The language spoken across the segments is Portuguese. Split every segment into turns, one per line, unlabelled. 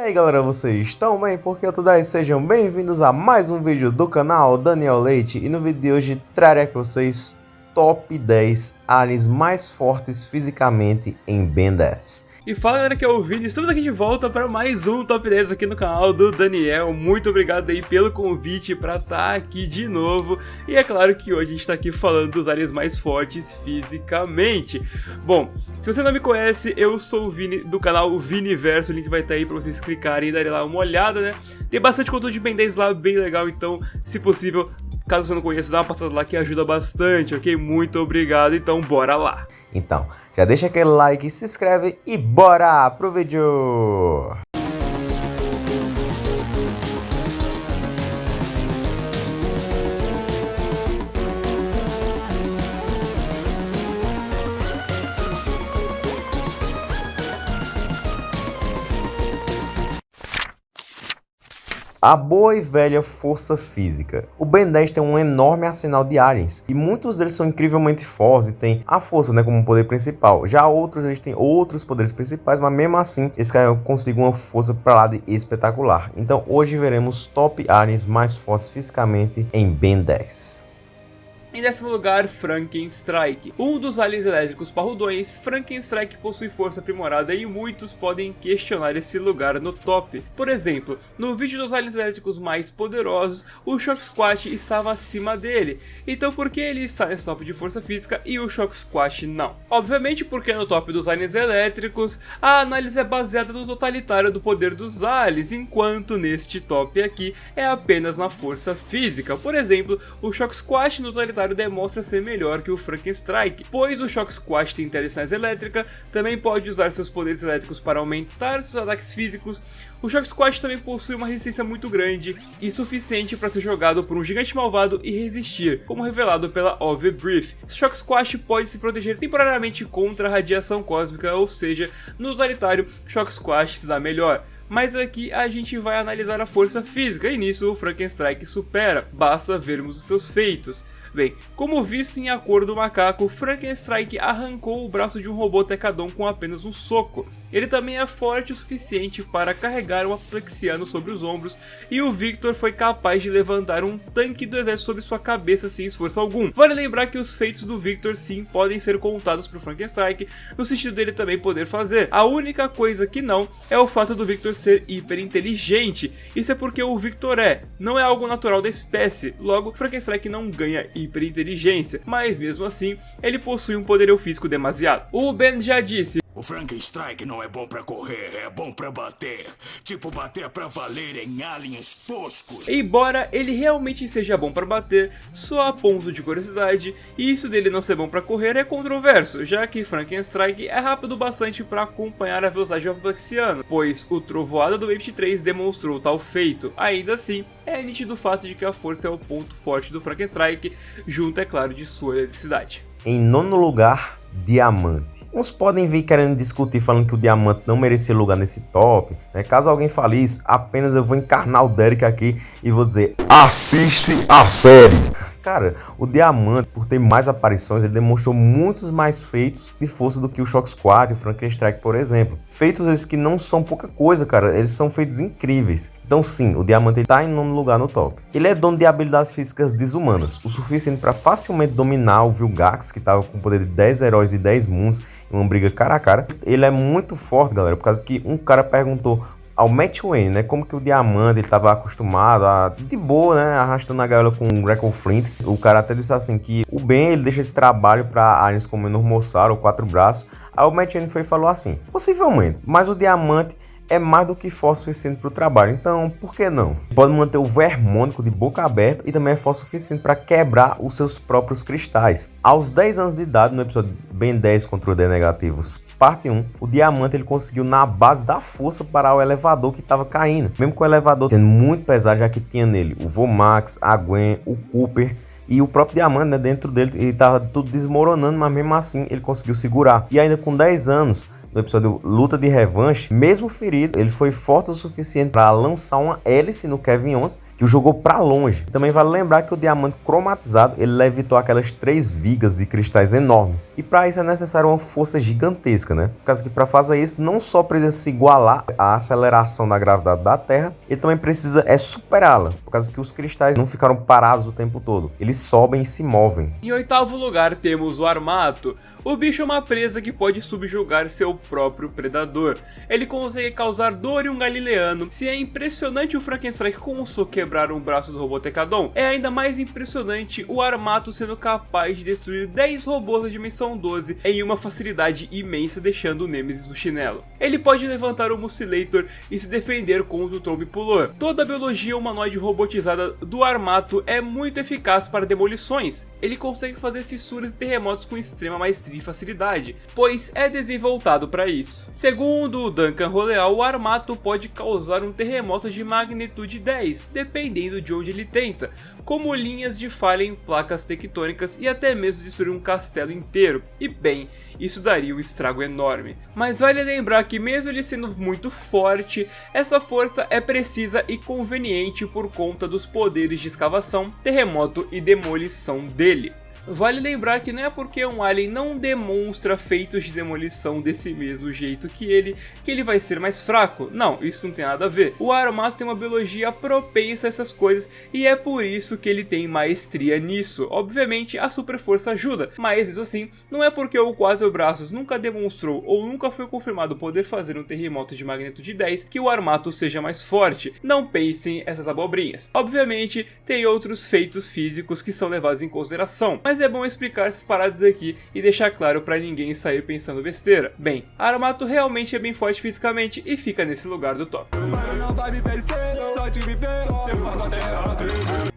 aí galera, vocês estão bem? Porque eu tô daí, sejam bem-vindos a mais um vídeo do canal Daniel Leite. E no vídeo de hoje trarei para vocês top 10 aliens mais fortes fisicamente em Ben 10
e fala galera que é o Vini, estamos aqui de volta para mais um Top 10 aqui no canal do Daniel. Muito obrigado aí pelo convite para estar tá aqui de novo. E é claro que hoje a gente está aqui falando dos aliens mais fortes fisicamente. Bom, se você não me conhece, eu sou o Vini do canal Viniverso. O link vai estar tá aí para vocês clicarem e darem lá uma olhada, né? Tem bastante conteúdo de Ben 10 lá, bem legal, então se possível Caso você não conheça, dá uma passada lá que ajuda bastante, ok? Muito obrigado, então bora lá!
Então, já deixa aquele like, se inscreve e bora pro vídeo! A boa e velha força física. O Ben 10 tem um enorme arsenal de aliens, e muitos deles são incrivelmente fortes e têm a força né, como poder principal. Já outros eles têm outros poderes principais, mas mesmo assim esse cara consegue uma força para lá de espetacular. Então hoje veremos top aliens mais fortes fisicamente em Ben 10.
Em décimo lugar, Frankenstrike. Um dos aliens elétricos parrudões, Frankenstrike possui força aprimorada e muitos podem questionar esse lugar no top. Por exemplo, no vídeo dos aliens elétricos mais poderosos, o Shock Squash estava acima dele. Então por que ele está nesse top de força física e o Shock Squash não? Obviamente porque no top dos aliens elétricos, a análise é baseada no totalitário do poder dos aliens, enquanto neste top aqui é apenas na força física. Por exemplo, o Shock Squash no totalitário demonstra ser melhor que o Frankenstrike, pois o Shock Squash tem telecinese elétrica, também pode usar seus poderes elétricos para aumentar seus ataques físicos, o Shock Squash também possui uma resistência muito grande e suficiente para ser jogado por um gigante malvado e resistir, como revelado pela Ove Brief. Shock Squash pode se proteger temporariamente contra a radiação cósmica, ou seja, no totalitário, Shock Squash se dá melhor mas aqui a gente vai analisar a força física e nisso o Frankenstrike supera, basta vermos os seus feitos. Bem, como visto em Acordo do Macaco, Frankenstrike arrancou o braço de um robô Tecadon com apenas um soco. Ele também é forte o suficiente para carregar um aplexiano sobre os ombros, e o Victor foi capaz de levantar um tanque do exército sobre sua cabeça sem esforço algum. Vale lembrar que os feitos do Victor sim podem ser contados para o Frankenstrike, no sentido dele também poder fazer. A única coisa que não é o fato do Victor ser hiper inteligente. Isso é porque o Victor é, não é algo natural da espécie, logo Frankenstrike não ganha hiperinteligência, mas mesmo assim, ele possui um poderio físico demasiado. O Ben já disse,
o Frankenstrike não é bom pra correr, é bom pra bater. Tipo bater pra valer em aliens toscos.
Embora ele realmente seja bom pra bater, só a ponto de curiosidade, e isso dele não ser bom pra correr é controverso, já que Frankenstrike é rápido bastante pra acompanhar a velocidade do Aplexiano, pois o Trovoada do Wave 3 demonstrou tal feito. Ainda assim, é nítido o fato de que a força é o ponto forte do Frankenstrike, junto, é claro, de sua eletricidade.
Em nono lugar, diamante. Uns podem vir querendo discutir falando que o diamante não merecia lugar nesse top. Né? Caso alguém fale isso, apenas eu vou encarnar o Derek aqui e vou dizer assiste a série. Cara, o Diamante, por ter mais aparições, ele demonstrou muitos mais feitos de força do que o Shock Squad e o Frankenstrike, por exemplo. Feitos esses que não são pouca coisa, cara. Eles são feitos incríveis. Então sim, o Diamante está em nono lugar no top. Ele é dono de habilidades físicas desumanas, o suficiente para facilmente dominar o Vilgax, que estava com o poder de 10 heróis de 10 moons em uma briga cara a cara. Ele é muito forte, galera, por causa que um cara perguntou ao Matt Wayne, né? Como que o Diamante ele tava acostumado a, de boa, né? Arrastando a gaiola com o Greco Flint. O cara até disse assim que o Ben ele deixa esse trabalho para aliens como ou Quatro Braços. Aí o Matt Wayne foi e falou assim: possivelmente, mas o Diamante é mais do que força suficiente para o trabalho, então por que não? Pode manter o vermônico de boca aberta e também é força suficiente para quebrar os seus próprios cristais. Aos 10 anos de idade, no episódio Ben 10 contra o D negativos, parte 1, o diamante ele conseguiu na base da força parar o elevador que estava caindo. Mesmo com o elevador tendo muito pesado, já que tinha nele o Vomax, a Gwen, o Cooper e o próprio diamante né, dentro dele ele estava tudo desmoronando, mas mesmo assim ele conseguiu segurar. E ainda com 10 anos, no episódio Luta de Revanche, mesmo ferido, ele foi forte o suficiente para lançar uma hélice no Kevin Owens, que o jogou para longe. Também vale lembrar que o diamante cromatizado, ele levitou aquelas três vigas de cristais enormes. E para isso é necessário uma força gigantesca, né? Por causa que para fazer isso, não só precisa se igualar à aceleração da gravidade da Terra, ele também precisa é superá-la, por causa que os cristais não ficaram parados o tempo todo. Eles sobem e se movem.
Em oitavo lugar temos o Armato. O bicho é uma presa que pode subjugar seu próprio predador. Ele consegue causar dor em um galileano. Se é impressionante o Frankenstein um soco quebrar um braço do Robotecadon, é ainda mais impressionante o Armato sendo capaz de destruir 10 robôs da dimensão 12 em uma facilidade imensa deixando o Nemesis no chinelo. Ele pode levantar o Mucilator e se defender contra o Trombe Pulor. Toda a biologia humanoide robotizada do Armato é muito eficaz para demolições. Ele consegue fazer fissuras e terremotos com extrema maestria e facilidade, pois é desenvoltado para isso. Segundo o Duncan Roleal, o Armato pode causar um terremoto de magnitude 10, dependendo de onde ele tenta, como linhas de falha em placas tectônicas e até mesmo destruir um castelo inteiro, e bem, isso daria um estrago enorme. Mas vale lembrar que mesmo ele sendo muito forte, essa força é precisa e conveniente por conta dos poderes de escavação, terremoto e demolição dele. Vale lembrar que não é porque um alien não demonstra feitos de demolição desse mesmo jeito que ele, que ele vai ser mais fraco. Não, isso não tem nada a ver. O Aromato tem uma biologia propensa a essas coisas e é por isso que ele tem maestria nisso. Obviamente a super força ajuda, mas isso assim, não é porque o Quatro Braços nunca demonstrou ou nunca foi confirmado poder fazer um terremoto de magneto de 10 que o Armato seja mais forte. Não pensem essas abobrinhas. Obviamente tem outros feitos físicos que são levados em consideração, mas é bom explicar essas paradas aqui e deixar claro para ninguém sair pensando besteira. Bem, Aramato realmente é bem forte fisicamente e fica nesse lugar do top.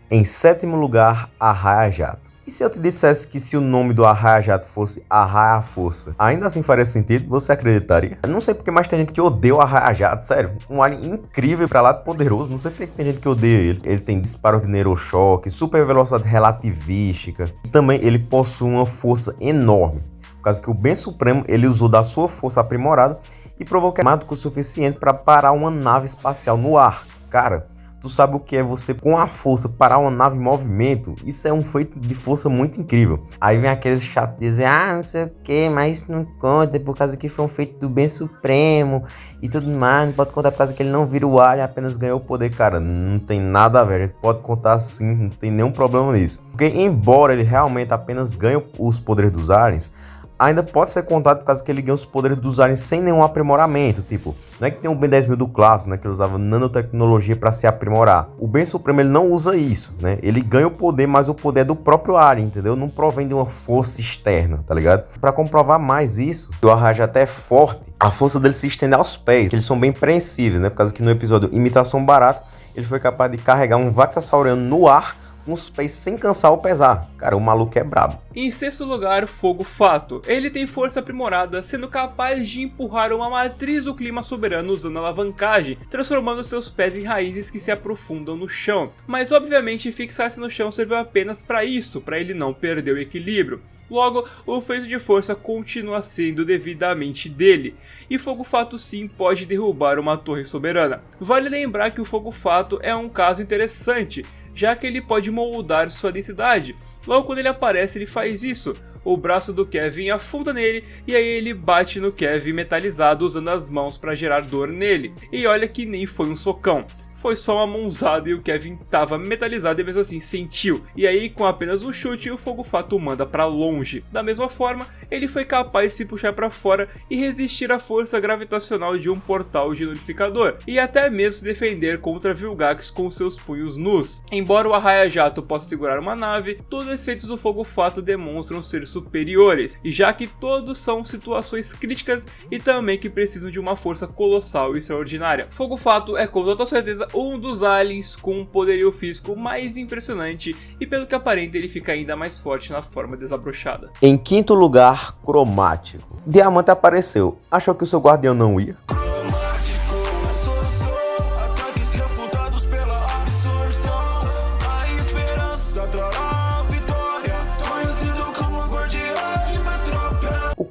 Em sétimo lugar, Arraia Jato. E se eu te dissesse que se o nome do Arraia Jato fosse Arraia Força, ainda assim faria sentido? Você acreditaria? Eu não sei porque mais tem gente que odeia o Arraia Jato, sério. Um alien incrível pra lá de poderoso, não sei porque tem gente que odeia ele. Ele tem disparo de neurochoque, super velocidade relativística. E também ele possui uma força enorme. Por causa que o Bem Supremo ele usou da sua força aprimorada e provou que é o suficiente para parar uma nave espacial no ar. Cara, Tu sabe o que é você, com a força, parar uma nave em movimento? Isso é um feito de força muito incrível. Aí vem aqueles chatos dizer, ah, não sei o que, mas isso não conta, por causa que foi um feito do bem supremo e tudo mais. Não pode contar por causa que ele não vira o alien, apenas ganhou o poder. Cara, não tem nada a ver. A gente pode contar sim, não tem nenhum problema nisso. Porque, embora ele realmente apenas ganhe os poderes dos aliens, ainda pode ser contado por causa que ele ganha os poderes dos aliens sem nenhum aprimoramento. Tipo, não é que tem um Ben 10.000 do clássico, né? Que ele usava nanotecnologia para se aprimorar. O Ben Supremo ele não usa isso, né? Ele ganha o poder, mas o poder é do próprio alien, entendeu? Não provém de uma força externa, tá ligado? Para comprovar mais isso, o Arraja até é forte, a força dele se estende aos pés. Eles são bem preensíveis, né? Por causa que no episódio Imitação Barata, ele foi capaz de carregar um Vaxassauriano no ar com os pés sem cansar ou pesar. Cara, o maluco é brabo.
Em sexto lugar, Fogo Fato. Ele tem força aprimorada, sendo capaz de empurrar uma matriz do clima soberano usando alavancagem, transformando seus pés em raízes que se aprofundam no chão. Mas obviamente fixar-se no chão serviu apenas para isso, para ele não perder o equilíbrio. Logo, o feito de força continua sendo devidamente dele, e Fogo Fato sim pode derrubar uma torre soberana. Vale lembrar que o Fogo Fato é um caso interessante, já que ele pode moldar sua densidade. Logo quando ele aparece ele faz isso, o braço do Kevin afunda nele e aí ele bate no Kevin metalizado usando as mãos para gerar dor nele. E olha que nem foi um socão foi só uma mãozada e o Kevin tava metalizado e mesmo assim sentiu. E aí, com apenas um chute, o Fogo Fato manda para longe. Da mesma forma, ele foi capaz de se puxar para fora e resistir à força gravitacional de um portal de notificador, e até mesmo se defender contra Vilgax com seus punhos nus. Embora o Arraia Jato possa segurar uma nave, todos os efeitos do Fogo Fato demonstram ser superiores, e já que todos são situações críticas e também que precisam de uma força colossal e extraordinária. Fogo Fato é com total certeza um dos aliens com um poderio físico mais impressionante e pelo que aparenta ele fica ainda mais forte na forma desabrochada.
Em quinto lugar, cromático. Diamante apareceu. Achou que o seu guardião não ia?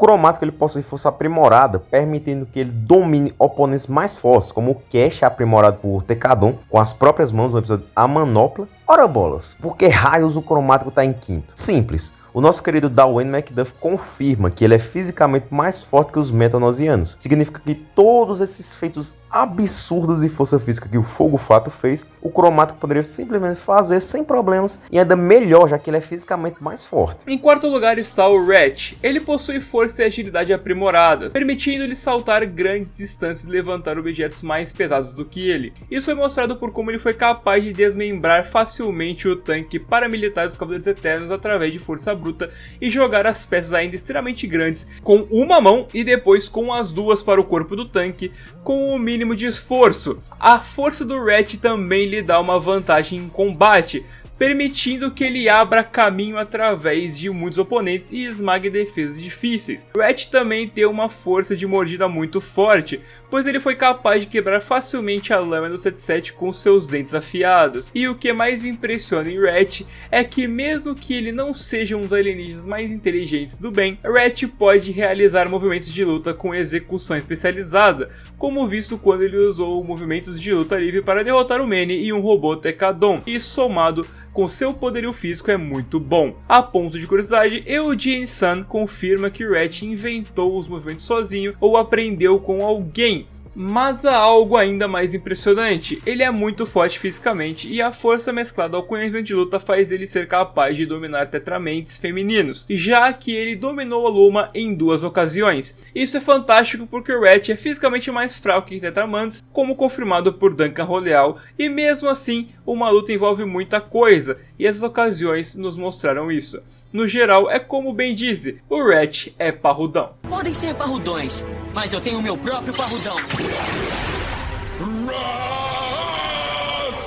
Cromático ele possui força aprimorada, permitindo que ele domine oponentes mais fortes, como o Cash aprimorado por Tecadon com as próprias mãos no episódio A Manopla. Ora bolas, por que raios o cromático está em quinto? Simples, o nosso querido Darwin Macduff confirma que ele é fisicamente mais forte que os metanosianos. Significa que todos esses feitos absurdos de força física que o Fogo Fato fez, o Cromático poderia simplesmente fazer sem problemas e ainda melhor, já que ele é fisicamente mais forte.
Em quarto lugar está o Ratch. Ele possui força e agilidade aprimoradas, permitindo-lhe saltar grandes distâncias e levantar objetos mais pesados do que ele. Isso foi mostrado por como ele foi capaz de desmembrar facilmente o tanque paramilitar dos Cavaleiros Eternos através de força bruta e jogar as peças ainda extremamente grandes com uma mão e depois com as duas para o corpo do tanque com o mínimo de esforço. A força do Rat também lhe dá uma vantagem em combate, permitindo que ele abra caminho através de muitos oponentes e esmague defesas difíceis. Rat também tem uma força de mordida muito forte, pois ele foi capaz de quebrar facilmente a lâmina do 77 com seus dentes afiados. E o que mais impressiona em Rat é que mesmo que ele não seja um dos alienígenas mais inteligentes do bem, Rat pode realizar movimentos de luta com execução especializada, como visto quando ele usou movimentos de luta livre para derrotar o Manny e um robô Tekadon, e somado com seu poderio físico é muito bom. A ponto de curiosidade, Eugene Sun confirma que Ratch inventou os movimentos sozinho ou aprendeu com alguém, mas há algo ainda mais impressionante, ele é muito forte fisicamente e a força mesclada ao conhecimento de luta faz ele ser capaz de dominar tetramentes femininos, já que ele dominou a Luma em duas ocasiões. Isso é fantástico porque o Ratch é fisicamente mais fraco que Tetramandos, como confirmado por Duncan Roleal, e mesmo assim uma luta envolve muita coisa, e essas ocasiões nos mostraram isso. No geral, é como bem diz, o Ratch é parrudão.
Podem ser parrudões, mas eu tenho meu próprio parrudão.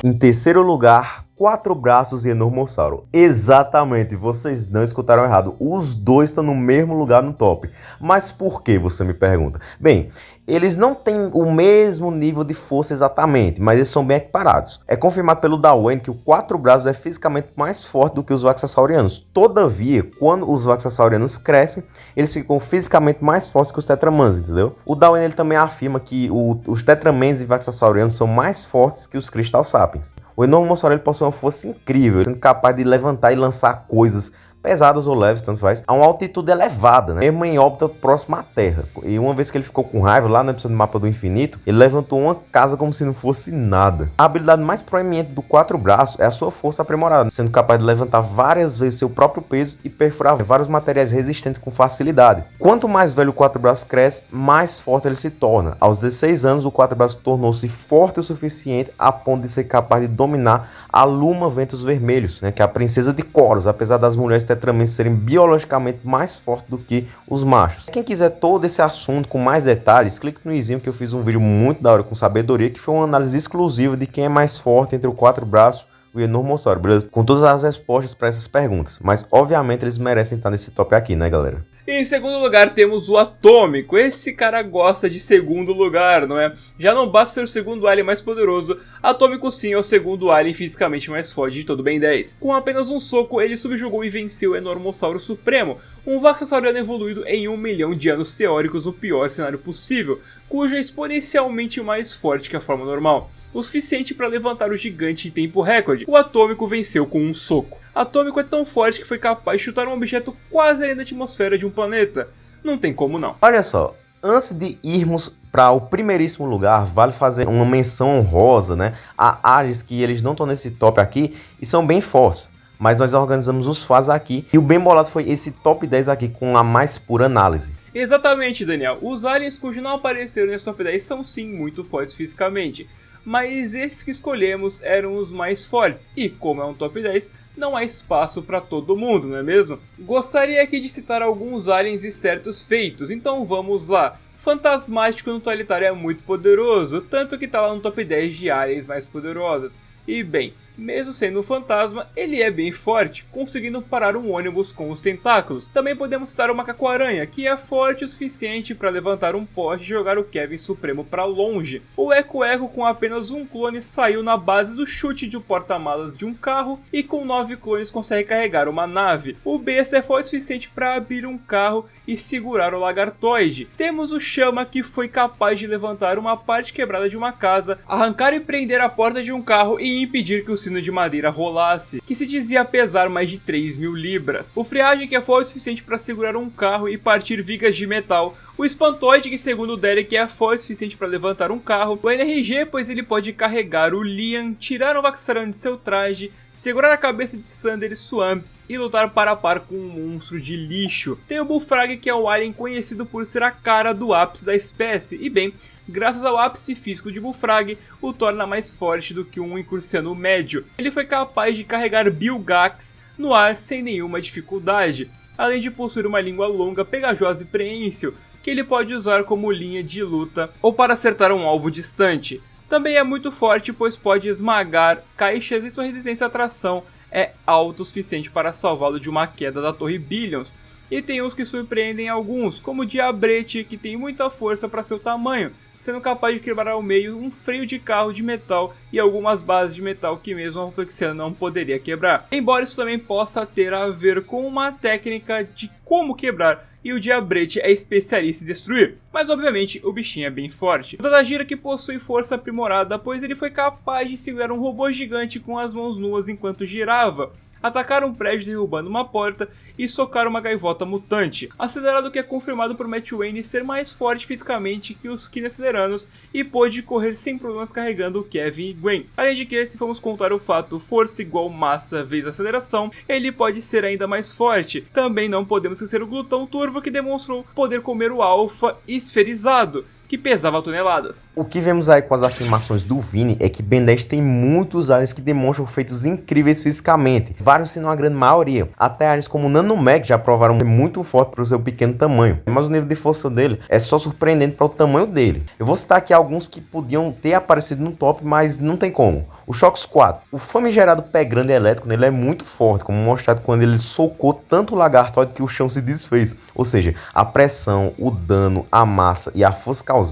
Em terceiro lugar, quatro braços e Enormossauro. Exatamente, vocês não escutaram errado. Os dois estão no mesmo lugar no top. Mas por que, você me pergunta? Bem, eles não têm o mesmo nível de força exatamente, mas eles são bem equiparados. É confirmado pelo Darwin que o quatro braços é fisicamente mais forte do que os Vaxassaurianos. Todavia, quando os Vaxassaurianos crescem, eles ficam fisicamente mais fortes que os Tetramans, entendeu? O Darwin ele também afirma que o, os Tetramans e Vaxassaurianos são mais fortes que os Crystal Sapiens. O Enormossauro ele possui uma força incrível, sendo capaz de levantar e lançar coisas pesadas ou leves, tanto faz, a uma altitude elevada, né? mesmo em órbita próxima à Terra. E uma vez que ele ficou com raiva, lá no episódio do Mapa do Infinito, ele levantou uma casa como se não fosse nada. A habilidade mais proeminente do quatro braços é a sua força aprimorada, sendo capaz de levantar várias vezes seu próprio peso e perfurar vários materiais resistentes com facilidade. Quanto mais velho o quatro braços cresce, mais forte ele se torna. Aos 16 anos, o quatro braços tornou-se forte o suficiente a ponto de ser capaz de dominar a Luma Ventos Vermelhos, né, que é a princesa de Coros, apesar das mulheres tetramente serem biologicamente mais fortes do que os machos. Quem quiser todo esse assunto com mais detalhes, clique no izinho que eu fiz um vídeo muito da hora com sabedoria, que foi uma análise exclusiva de quem é mais forte entre o quatro braços e o enormossauro, beleza? Com todas as respostas para essas perguntas, mas obviamente eles merecem estar nesse top aqui, né galera?
Em segundo lugar temos o Atômico. Esse cara gosta de segundo lugar, não é? Já não basta ser o segundo alien mais poderoso, Atômico sim é o segundo alien fisicamente mais forte de todo Ben 10. Com apenas um soco, ele subjugou e venceu o Enormossauro Supremo, um Vaxassauriano evoluído em um milhão de anos teóricos no pior cenário possível, cujo é exponencialmente mais forte que a forma normal, o suficiente para levantar o gigante em tempo recorde. O Atômico venceu com um soco. Atômico é tão forte que foi capaz de chutar um objeto quase além da atmosfera de um planeta. Não tem como não.
Olha só, antes de irmos para o primeiríssimo lugar, vale fazer uma menção honrosa, né? A áreas que eles não estão nesse top aqui e são bem fortes. Mas nós organizamos os faz aqui e o bem bolado foi esse top 10 aqui com a mais pura análise.
Exatamente, Daniel. Os aliens cujos não apareceram nesse top 10 são sim muito fortes fisicamente. Mas esses que escolhemos eram os mais fortes. E como é um top 10, não há espaço para todo mundo, não é mesmo? Gostaria aqui de citar alguns aliens e certos feitos, então vamos lá. Fantasmático no Totalitário é muito poderoso, tanto que tá lá no top 10 de aliens mais poderosos. E bem, mesmo sendo um fantasma, ele é bem forte, conseguindo parar um ônibus com os tentáculos. Também podemos citar o Macaco-Aranha, que é forte o suficiente para levantar um poste e jogar o Kevin Supremo para longe. O Eco Eco com apenas um clone saiu na base do chute de um porta-malas de um carro e com nove clones consegue carregar uma nave. O Besta é forte o suficiente para abrir um carro e segurar o Lagartoide. Temos o Chama que foi capaz de levantar uma parte quebrada de uma casa, arrancar e prender a porta de um carro e impedir que o sino de madeira rolasse, que se dizia pesar mais de 3 mil libras. O Friagem que forte o suficiente para segurar um carro e partir vigas de metal, o Espantoide, que segundo o Derek é forte o suficiente para levantar um carro, o NRG, pois ele pode carregar o Liam, tirar o Vaxaran de seu traje, segurar a cabeça de Sander e Swamps e lutar para a par com um monstro de lixo. Tem o Bullfrag, que é o alien conhecido por ser a cara do ápice da espécie, e bem, graças ao ápice físico de Bullfrag, o torna mais forte do que um incursano médio. Ele foi capaz de carregar Bilgax no ar sem nenhuma dificuldade, além de possuir uma língua longa, pegajosa e preensil, que ele pode usar como linha de luta ou para acertar um alvo distante. Também é muito forte, pois pode esmagar caixas e sua resistência à tração é alto o suficiente para salvá-lo de uma queda da Torre Billions. E tem uns que surpreendem alguns, como o Diabrete, que tem muita força para seu tamanho, sendo capaz de quebrar ao meio um freio de carro de metal e algumas bases de metal que mesmo a Flexiana não poderia quebrar. Embora isso também possa ter a ver com uma técnica de como quebrar, e o Diabrete é especialista em destruir, mas obviamente o bichinho é bem forte. O Tadajira que possui força aprimorada, pois ele foi capaz de segurar um robô gigante com as mãos nuas enquanto girava, atacar um prédio derrubando uma porta e socar uma gaivota mutante, acelerado que é confirmado por Matt Wayne ser mais forte fisicamente que os Aceleranos e pôde correr sem problemas carregando Kevin e Gwen. Além de que, se formos contar o fato força igual massa vezes aceleração, ele pode ser ainda mais forte. Também não podemos esquecer o Glutão Turvo que demonstrou poder comer o Alpha esferizado, que pesava toneladas.
O que vemos aí com as afirmações do Vini é que Ben 10 tem muitos aliens que demonstram feitos incríveis fisicamente, vários se não a grande maioria. Até aliens como o Nanomech já provaram ser muito forte para o seu pequeno tamanho, mas o nível de força dele é só surpreendente para o tamanho dele. Eu vou citar aqui alguns que podiam ter aparecido no top, mas não tem como. O Shox 4, o famigerado pé grande elétrico nele é muito forte, como mostrado quando ele socou tanto o lagartóide que o chão se desfez. Ou seja, a pressão, o dano, a massa e a força causada,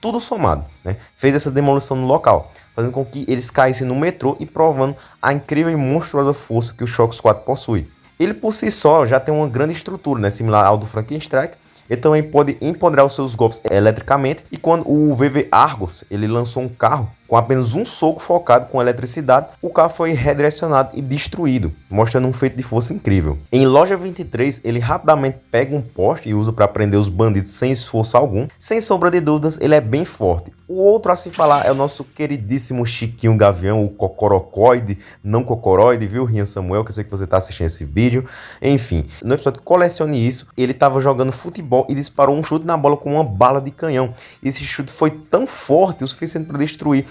tudo somado, né, fez essa demolição no local, fazendo com que eles caíssem no metrô e provando a incrível e monstruosa força que o Shox 4 possui. Ele por si só já tem uma grande estrutura, né, similar ao do Frankenstein, ele também pode empoderar os seus golpes eletricamente. E quando o VV Argos ele lançou um carro com apenas um soco focado com eletricidade, o carro foi redirecionado e destruído, mostrando um feito de força incrível. Em loja 23, ele rapidamente pega um poste e usa para prender os bandidos sem esforço algum. Sem sombra de dúvidas, ele é bem forte. O outro a se falar é o nosso queridíssimo Chiquinho Gavião, o Cocorocoide, não Cocoroide, viu, Rian Samuel, que eu sei que você está assistindo esse vídeo. Enfim, no episódio Colecione Isso, ele estava jogando futebol e disparou um chute na bola com uma bala de canhão. Esse chute foi tão forte o suficiente para destruir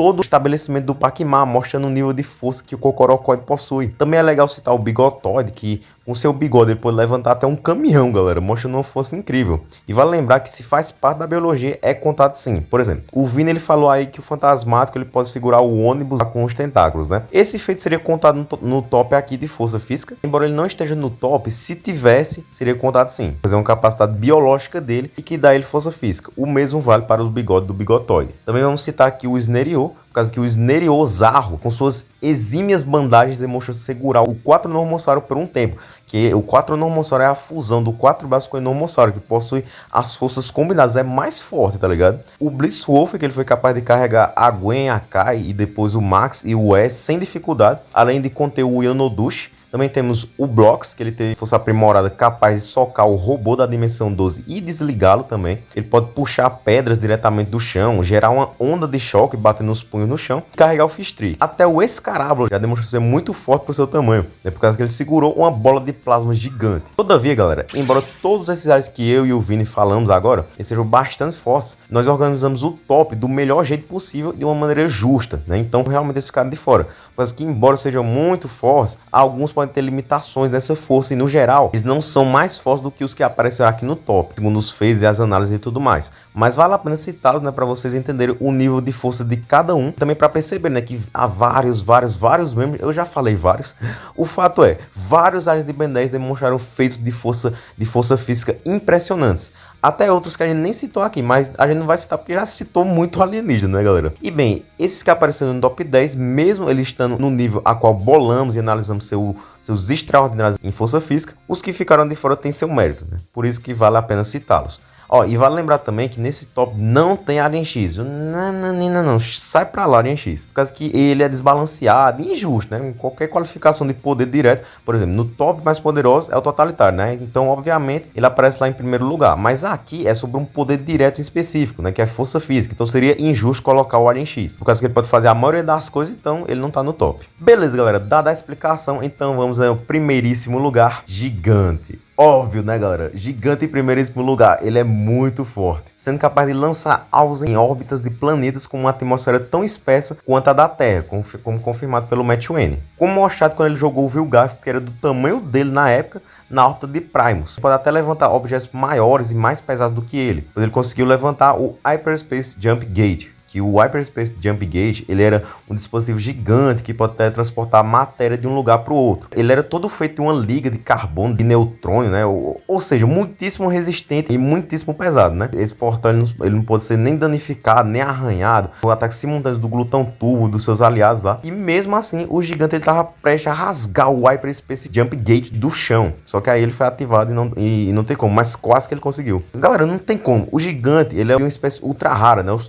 todo o estabelecimento do Paquimar, mostrando o nível de força que o Cocorocóide possui. Também é legal citar o Bigotoide, que com seu bigode ele pode levantar até um caminhão, galera, mostrando uma força incrível. E vale lembrar que se faz parte da biologia, é contado sim. Por exemplo, o Vini ele falou aí que o fantasmático ele pode segurar o ônibus com os tentáculos, né? Esse feito seria contado no top aqui de força física, embora ele não esteja no top, se tivesse, seria contado sim, pois é uma capacidade biológica dele e que dá ele força física. O mesmo vale para os bigodes do bigotoide. Também vamos citar aqui o Snerio, por causa que o Sneriozarro, com suas exímias bandagens, demonstra segurar o 4 Normossauro por um tempo, que o 4 Normossauro é a fusão do 4 braços com o Normossauro, que possui as forças combinadas, é mais forte, tá ligado? O Blisswolf, que ele foi capaz de carregar a Gwen, a Kai e depois o Max e o S sem dificuldade, além de conter o Yanodush, também temos o Blocks, que ele teve força aprimorada capaz de socar o robô da dimensão 12 e desligá-lo também. Ele pode puxar pedras diretamente do chão, gerar uma onda de choque batendo os punhos no chão e carregar o Fistri. Até o Escarábulo já demonstrou ser muito forte por seu tamanho, né, por causa que ele segurou uma bola de plasma gigante. Todavia, galera, embora todos esses áreas que eu e o Vini falamos agora, sejam bastante fortes, nós organizamos o top do melhor jeito possível de uma maneira justa, né? Então realmente eles ficaram de fora. Mas que embora sejam muito fortes, alguns podem ter limitações dessa força e no geral, eles não são mais fortes do que os que apareceram aqui no top, segundo os feitos e as análises e tudo mais. Mas vale a pena citá-los, né, para vocês entenderem o nível de força de cada um, também para perceber, né, que há vários, vários, vários membros, eu já falei vários. O fato é, vários áreas de Ben 10 demonstraram feitos de força, de força física impressionantes. Até outros que a gente nem citou aqui, mas a gente não vai citar porque já citou muito alienígena, né, galera? E bem, esses que apareceram no top 10, mesmo eles estando no nível a qual bolamos e analisamos seu, seus extraordinários em força física, os que ficaram de fora têm seu mérito, né? Por isso que vale a pena citá-los. Ó, e vale lembrar também que nesse top não tem Alien X. Não, não, não, não, sai pra lá Alien X. Por causa que ele é desbalanceado injusto, né? Em qualquer qualificação de poder direto, por exemplo, no top mais poderoso é o totalitário, né? Então, obviamente, ele aparece lá em primeiro lugar. Mas aqui é sobre um poder direto específico, né? Que é força física. Então seria injusto colocar o Alien X. Por causa que ele pode fazer a maioria das coisas, então ele não tá no top. Beleza, galera. Dada a explicação, então vamos ao primeiríssimo lugar, gigante. Óbvio, né, galera? Gigante em primeiríssimo lugar, ele é muito forte, sendo capaz de lançar alvos em órbitas de planetas com uma atmosfera tão espessa quanto a da Terra, como, confirmado pelo Matt Wayne. Como mostrado quando ele jogou o Vilgast, que era do tamanho dele na época, na órbita de Primus. Pode até levantar objetos maiores e mais pesados do que ele, pois ele conseguiu levantar o Hyperspace Jump Gate, que o Hyperspace Jump Gate ele era um dispositivo gigante que pode transportar matéria de um lugar para o outro. Ele era todo feito de uma liga de carbono, de neutrônio, né? Ou, ou, seja, muitíssimo resistente e muitíssimo pesado, né? Esse portal ele não, ele não pode ser nem danificado, nem arranhado. O ataque simultâneo do glutão turbo dos seus aliados lá. E mesmo assim, o gigante ele estava prestes a rasgar o Hyperspace Jump Gate do chão. Só que aí ele foi ativado e não, e, e não tem como, mas quase que ele conseguiu. Galera, não tem como. O gigante, ele é uma espécie ultra rara, né? Os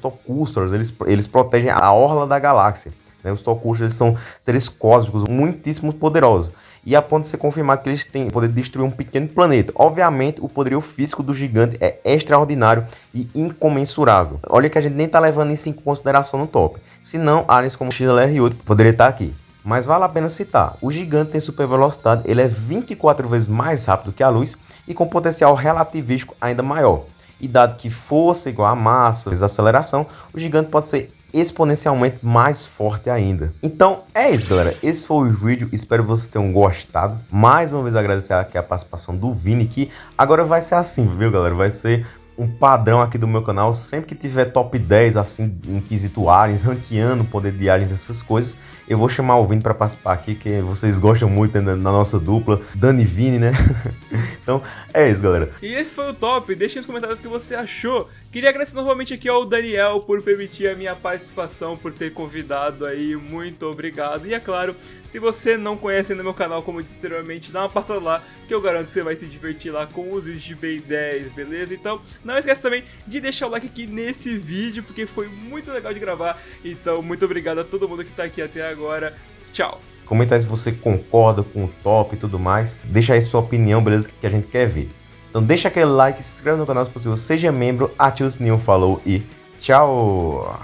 Eles, eles protegem a orla da galáxia. Né? Os Tokusha eles são seres cósmicos muitíssimo poderosos. E a ponto de ser confirmado que eles têm o poder de destruir um pequeno planeta. Obviamente, o poderio físico do gigante é extraordinário e incomensurável. Olha que a gente nem está levando isso em consideração no top. Senão, aliens como XLR8 poderia estar tá aqui. Mas vale a pena citar, o gigante tem super velocidade, ele é 24 vezes mais rápido que a luz e com potencial relativístico ainda maior. E dado que força igual a massa vezes aceleração, o gigante pode ser exponencialmente mais forte ainda. Então é isso, galera. Esse foi o vídeo. Espero que vocês tenham gostado. Mais uma vez agradecer aqui a participação do Vini, que agora vai ser assim, viu, galera? Vai ser um padrão aqui do meu canal. Sempre que tiver top 10, assim, inquisito aliens, ranqueando poder de aliens, essas coisas, eu vou chamar o Vini para participar aqui, que vocês gostam muito né, na nossa dupla, Dani e Vini, né? então, é isso, galera.
E esse foi o top. Deixe nos comentários o que você achou. Queria agradecer novamente aqui ao Daniel por permitir a minha participação, por ter convidado aí. Muito obrigado. E é claro, se você não conhece ainda meu canal, como eu disse anteriormente, dá uma passada lá, que eu garanto que você vai se divertir lá com os vídeos de Ben 10, beleza? Então, não esquece também de deixar o like aqui nesse vídeo, porque foi muito legal de gravar. Então, muito obrigado a todo mundo que tá aqui até agora agora. Tchau.
Comenta aí se você concorda com o top e tudo mais. Deixa aí sua opinião, beleza? Que a gente quer ver. Então deixa aquele like, se inscreve no canal se possível, seja membro, ative o sininho, falou e tchau!